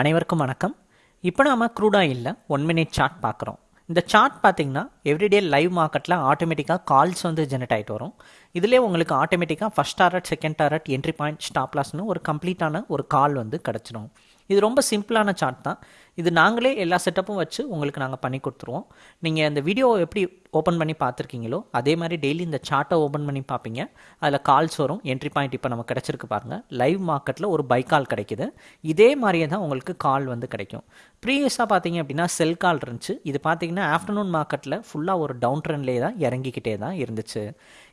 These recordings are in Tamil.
அனைவருக்கும் வணக்கம். இப்போ நாம க்ரூட் ஆயிலில் ஒன் மினிட் சார்ட் பார்க்குறோம். இந்த சார்ட் பார்த்தீங்கன்னா எவ்ரிடே லைவ் மார்க்கெட்டில் ஆட்டோமேட்டிக்காக கால்ஸ் வந்து ஜெனரேட் ஆகிட்டு வரும். இதிலே உங்களுக்கு ஆட்டோமேட்டிக்காக first target second target entry point stop லாஸ்னு ஒரு கம்ப்ளீட்டான ஒரு கால் வந்து கிடச்சிடும் இது ரொம்ப சிம்பிளான சார்ட் தான். இது நாங்களே எல்லா செட்டப்பும் வச்சு உங்களுக்கு நாங்கள் பண்ணி கொடுத்துருவோம். நீங்கள் அந்த வீடியோ எப்படி ஓப்பன் பண்ணி பார்த்துருக்கீங்களோ அதே மாதிரி டெய்லி இந்த சார்ட்டை ஓப்பன் பண்ணி பார்ப்பீங்க. அதில் கால்ஸ் வரும் என்ட்ரி பாயிண்ட் இப்போ நமக்கு கிடச்சிருக்கு பாருங்கள் லைவ் மார்க்கெட்டில் ஒரு பை கால் கிடைக்குது. இதே மாதிரியே தான் உங்களுக்கு கால் வந்து கிடைக்கும். ப்ரீவியஸாக பார்த்தீங்க அப்படின்னா செல் கால் இருந்துச்சு. இது பார்த்தீங்கன்னா ஆஃப்டர்நூன் மார்க்கெட்டில் ஃபுல்லாக ஒரு டவுன் ட்ரெண்ட்லேயே தான் இறங்கிக்கிட்டே தான் இருந்துச்சு.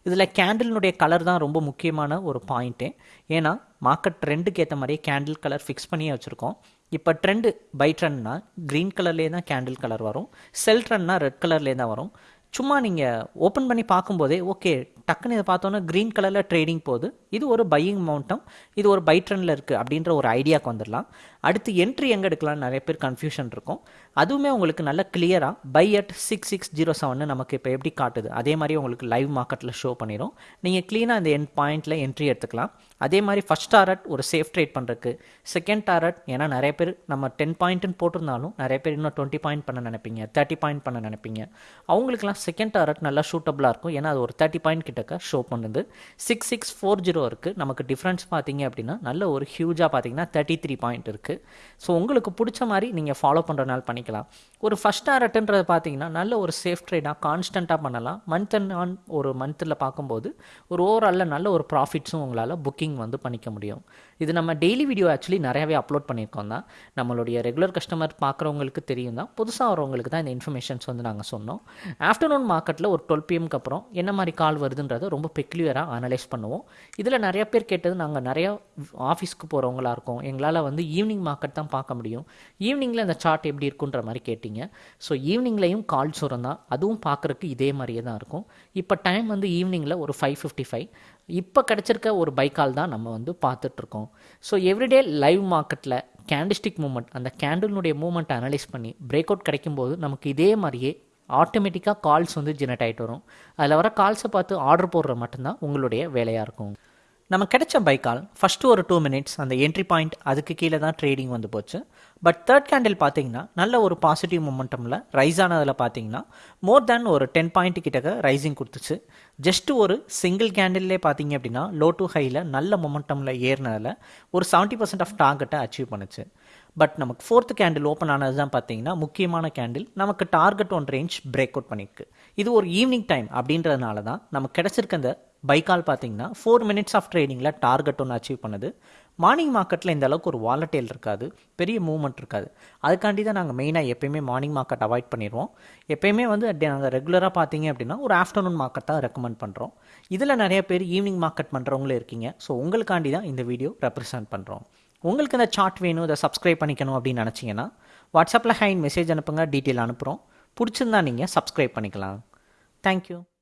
இதில் கேண்டிலினுடைய கலர் தான் ரொம்ப முக்கியமான ஒரு பாயிண்ட்டு ஏன்னா மார்க்கெட் ட்ரெண்டுக்கு ஏற்ற மாதிரியே கேண்டில் கலர் ஃபிக்ஸ் பண்ணியே வச்சுருக்கோம். இப்போ ட்ரெண்டு பை ட்ரெண்ட்னா க்ரீன் கலர்லேயே தான் கேண்டில் கலர் வரும். செல் ட்ரெண்ட்னா ரெட் கலர்லேயே தான் வரும். சும்மா நீங்கள் ஓப்பன் பண்ணி பார்க்கும்போதே ஓகே டக்குன்னு இதை பார்த்தோன்னா க்ரீன் கலரில் ட்ரேடிங் போகுது. இது ஒரு பையிங் மவுண்டம் இது ஒரு பை ட்ரெண்டில் இருக்குது அப்படின்ற ஒரு ஐடியாவுக்கு வந்துடலாம் அடுத்து என்ட்ரி எங்கே எடுக்கலாம்னு நிறைய பேர் கன்ஃபியூஷன் இருக்கும். அதுவுமே உங்களுக்கு நல்ல கிளியராக buy at six six zero seven நமக்கு இப்போ எப்படி காட்டுது? அதே மாதிரி உங்களுக்கு லைவ் மார்க்கெட்டில் ஷோ பண்ணிடும் நீங்கள் க்ளீனாக இந்த என் பாயிண்ட்டில் என்ட்ரி எடுத்துக்கலாம். அதே மாதிரி ஃபஸ்ட் டாரட் ஒரு சேஃப் ட்ரேட் பண்ணுறதுக்கு செகண்ட் டாரட் ஏன்னா நிறைய பேர் நம்ம டென் பாயிண்ட்டுன்னு போட்டிருந்தாலும் நிறைய பேர் இன்னும் டுவெண்ட்டி பாயிண்ட் பண்ண நினைப்பீங்க தேர்ட்டி பாயிண்ட் பண்ண நினைப்பீங்க. அவங்களுக்குலாம் செகண்ட் டாரட் நல்லா ஷூட்டபுளாக இருக்கும். ஏன்னா அது ஒரு தேர்ட்டி பாயிண்ட் கிட்டக்க ஷோ பண்ணுது. சிக்ஸ் சிக்ஸ் ஃபோர் ஜீரோ இருக்குது நமக்கு டிஃப்ரென்ஸ் பார்த்தீங்க அப்படின்னா நல்ல ஒரு ஹியூஜாக பார்த்தீங்கன்னா தேர்ட்டி த்ரீ பாயிண்ட் இருக்குது ஸோ உங்களுக்கு பிடிச்ச மாதிரி நீங்கள் ஃபாலோ பண்ணுறனால பண்ணிக்கலாம். ஒரு ஃபஸ்ட் டாரட்டுன்றது பார்த்தீங்கன்னா நல்ல ஒரு சேஃப் ட்ரேடாக கான்ஸ்டண்ட்டாக பண்ணலாம். மந்த் அண்ட் ஆன் ஒரு மந்தில் பார்க்கும்போது ஒரு ஓவராலில் நல்ல ஒரு ப்ராஃபிட்ஸும் உங்களால் புக்கிங் வந்து பண்ணிக்க முடியும். இது நம்ம டெய்லி வீடியோ ஆக்சுவலி நிறையாவே அப்லோட் பண்ணியிருக்கோம் தான். நம்மளுடைய ரெகுலர் கஸ்டமர் பார்க்குறவங்களுக்கு தெரியும் தான். புதுசாக வரவங்களுக்கு தான் இந்த இன்ஃபர்மேஷன்ஸ் வந்து நாங்கள் சொன்னோம். ஆஃப்டர்நூன் மார்க்கெட்டில் ஒரு டுவெல் பிஎம்க்கு அப்புறம் என்ன மாதிரி கால் வருதுன்றதை ரொம்ப பெக்லியராக அனலைஸ் பண்ணுவோம். இதில் நிறைய பேர் கேட்டது நாங்கள் நிறையா ஆஃபீஸ்க்கு போகிறவங்களாக இருக்கோம். எங்களால் வந்து ஈவினிங் மார்க்கெட் தான் பார்க்க முடியும். ஈவினிங்கில் இந்த சார்ட் எப்படி இருக்குன்ற மாதிரி கேட்டிங்க. ஸோ ஈவினிங்லேயும் கால்ஸ் வரும் தான் அதுவும் பார்க்குறக்கு இதே மாதிரியே தான் இருக்கும். இப்போ டைம் வந்து ஈவினிங்கில் ஒரு ஃபைவ் ஃபிஃப்டி ஃபைவ் இப்போ கிடச்சிருக்க ஒரு பைக்கால் தான் நம்ம வந்து பார்த்துட்ருக்கோம் ஸோ எவ்ரிடே லைவ் மார்க்கெட்டில் கேண்டிஸ்டிக் மூமெண்ட் அந்த கேண்டிலுடைய மூமெண்ட்டை அனலைஸ் பண்ணி பிரேக் அவுட் கிடைக்கும்போது நமக்கு இதே மாதிரியே ஆட்டோமேட்டிக்காக கால்ஸ் வந்து ஜெனரேட் ஆகிட்டு வரும். அதில் வர கால்ஸை பார்த்து ஆர்டர் போடுற மட்டும்தான் உங்களுடைய வேலையாக இருக்கும். நம்ம கிடைச்ச பைக்கால் ஃபஸ்ட்டு ஒரு டூ மினிட்ஸ் அந்த என்ட்ரி பாயிண்ட் அதுக்கு கீழே தான் ட்ரேடிங் வந்து போச்சு. பட் தேர்ட் கேண்டில் பார்த்தீங்கன்னா நல்ல ஒரு பாசிட்டிவ் மொமெண்டமில் ரைஸ் ஆனதில் பார்த்தீங்கன்னா மோர் தேன் ஒரு டென் பாயிண்ட் கிட்டக்க ரைசிங் கொடுத்துச்சு. ஜஸ்ட் ஒரு சிங்கிள் கேண்டில்லே பார்த்தீங்க அப்படின்னா லோ டு ஹையில் நல்ல மொமெண்டமில் ஏறினதில் ஒரு செவன்ட்டி பர்சன்ட் ஆஃப் டார்கெட்டை அச்சீவ் பண்ணுச்சு. பட் நமக்கு ஃபோர்த் கேண்டில் ஓப்பன் ஆனது தான் பார்த்தீங்கன்னா முக்கியமான கேண்டில் நமக்கு target one range break out பண்ணியிருக்கு. இது ஒரு ஈவினிங் டைம் அப்படின்றதுனால தான் நமக்கு கிடச்சிருக்க அந்த பைக்கால் பார்த்தீங்கன்னா ஃபோர் மினிட்ஸ் ஆஃப் ட்ரேடிங்கில் டார்கெட் ஒன்று அச்சீவ் பண்ணுது. மார்னிங் மார்க்கெட்டில் இந்த அளவுக்கு ஒரு வாலட்டைல் இருக்காது. பெரிய மூவ்மெண்ட் இருக்காது. அதுக்காண்டி தான் நாங்கள் மெயினாக எப்பயுமே மார்னிங் மார்க்கெட் அவாய்ட் பண்ணிடுவோம் எப்பயுமே வந்து நாங்கள் ரெகுலராக பார்த்தீங்க அப்படின்னா ஒரு ஆஃப்டர்நூன் மார்க்கெட் தான் ரெக்கமெண்ட் பண்ணுறோம் இதில் நிறைய பேர் ஈவினிங் மார்க்கெட் பண்ணுறவங்களும் இருக்கீங்க. ஸோ உங்களுக்காண்டி தான் இந்த வீடியோ ரெப்ரசென்ட் பண்ணுறோம் உங்களுக்கு இந்த சார்ட் வேணும் இதை சப்ஸ்கிரைப் பண்ணிக்கணும் அப்படின்னு நினச்சிங்கன்னா வாட்ஸ்அப்பில் ஹைன் மெசேஜ் அனுப்புங்க டீட்டெயில் அனுப்புகிறோம் பிடிச்சிருந்தா நீங்கள் சப்ஸ்கிரைப் பண்ணிக்கலாம். தேங்க்யூ